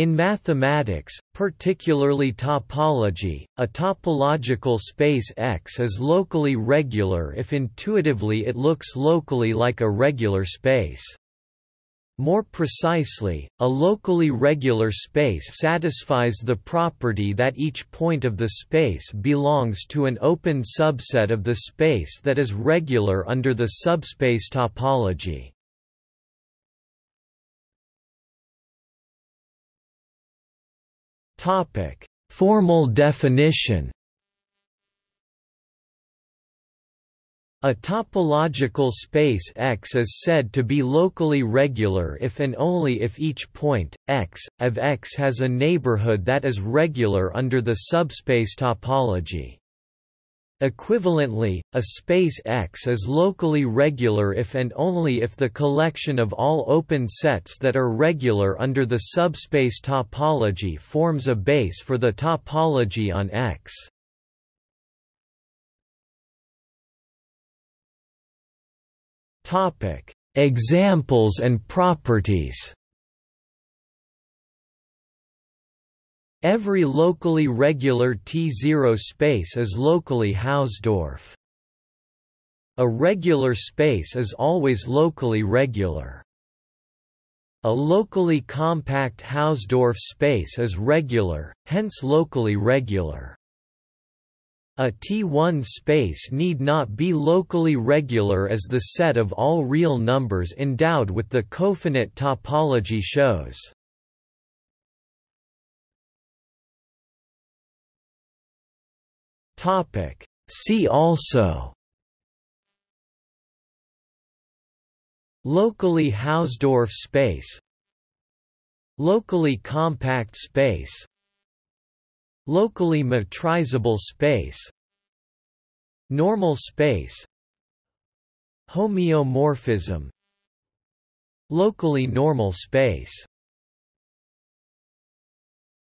In mathematics, particularly topology, a topological space X is locally regular if intuitively it looks locally like a regular space. More precisely, a locally regular space satisfies the property that each point of the space belongs to an open subset of the space that is regular under the subspace topology. Topic: Formal definition. A topological space X is said to be locally regular if and only if each point, x, of X has a neighborhood that is regular under the subspace topology. Equivalently, a space X is locally regular if and only if the collection of all open sets that are regular under the subspace topology forms a base for the topology on X. Examples and properties Every locally regular T0 space is locally Hausdorff. A regular space is always locally regular. A locally compact Hausdorff space is regular, hence locally regular. A T1 space need not be locally regular as the set of all real numbers endowed with the cofinite topology shows. Topic. See also. Locally Hausdorff space. Locally compact space. Locally metrizable space. Normal space. Homeomorphism. Locally normal space